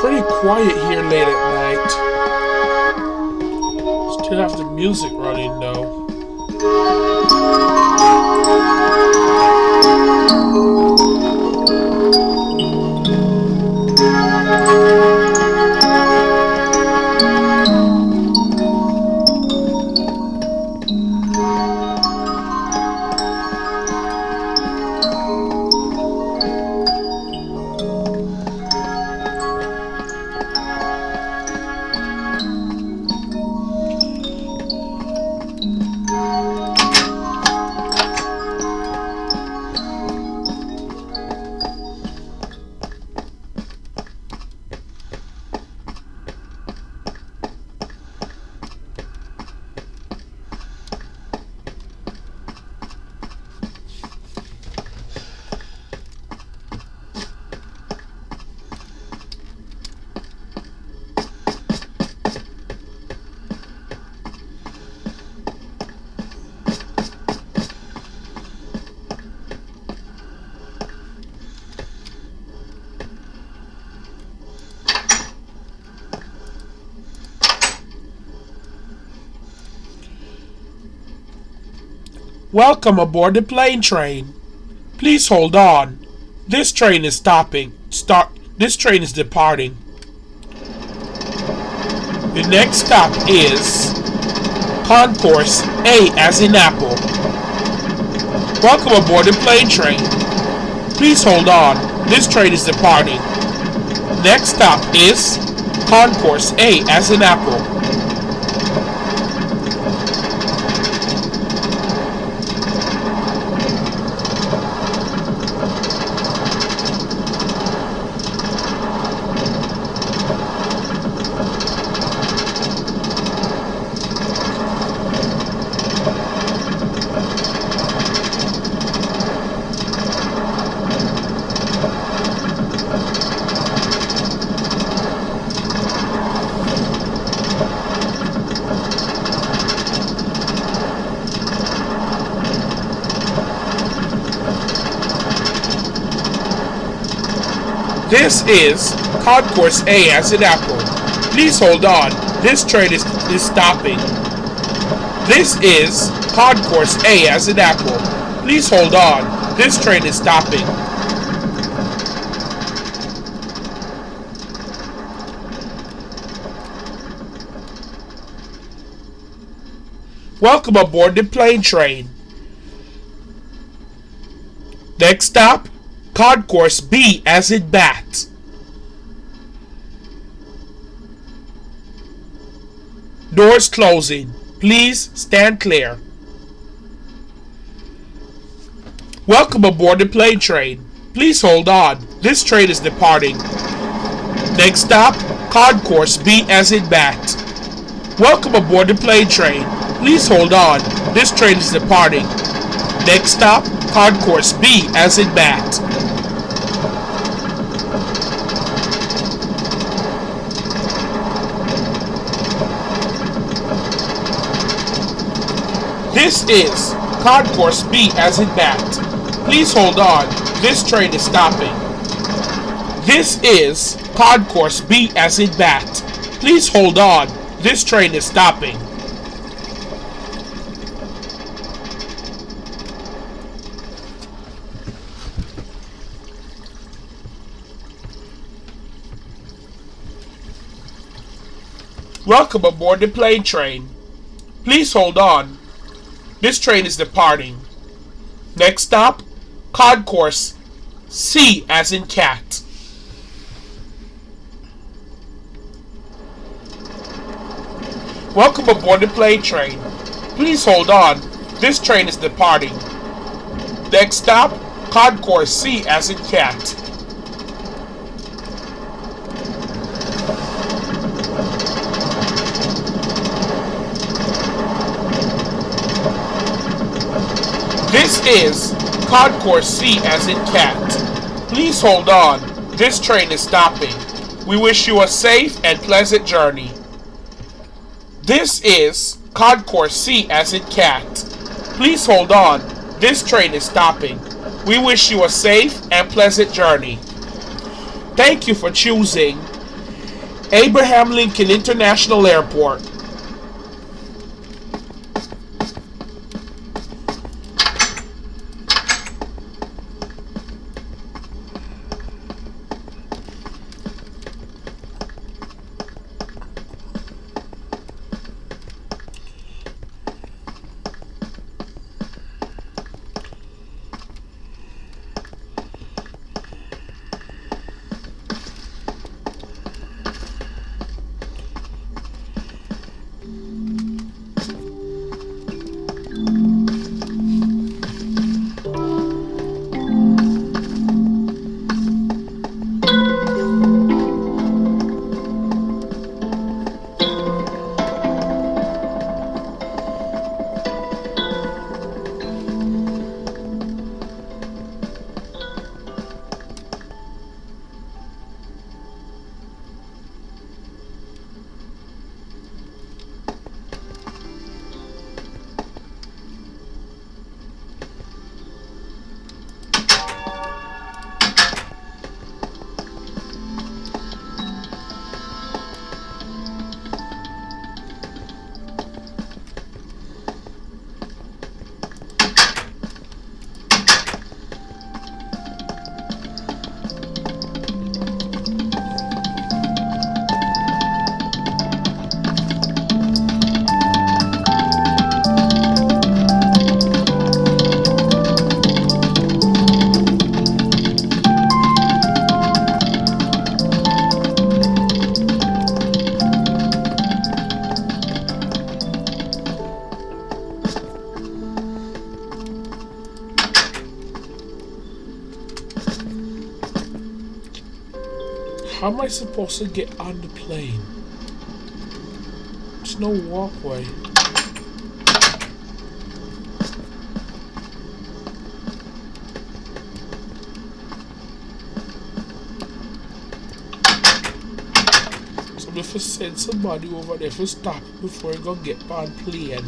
pretty quiet here late at night. Still have the music running Welcome aboard the plane train. Please hold on. This train is stopping. Start. This train is departing. The next stop is Concourse A as in Apple. Welcome aboard the plane train. Please hold on. This train is departing. Next stop is Concourse A as in Apple. This is Concourse A as in Apple. Please hold on. This train is, is stopping. This is Concourse A as in Apple. Please hold on. This train is stopping. Welcome aboard the plane train. Next stop, Concourse B as in bat. Doors closing. Please stand clear. Welcome aboard the plane train. Please hold on. This train is departing. Next stop, Concourse B as in bat. Welcome aboard the plane train. Please hold on. This train is departing. Next stop, Concourse B as in bat. This is Concourse B as in bat. Please hold on. This train is stopping. This is Concourse B as in bat. Please hold on. This train is stopping. Welcome aboard the plane train. Please hold on. This train is departing. Next stop, Concourse C as in cat. Welcome aboard the plane train. Please hold on. This train is departing. Next stop, Concourse C as in cat. This is Concourse C as in cat. Please hold on. This train is stopping. We wish you a safe and pleasant journey. This is Concourse C as in cat. Please hold on. This train is stopping. We wish you a safe and pleasant journey. Thank you for choosing Abraham Lincoln International Airport. Am I supposed to get on the plane? There's no walkway. So if I send somebody over there to stop before I go get on plane.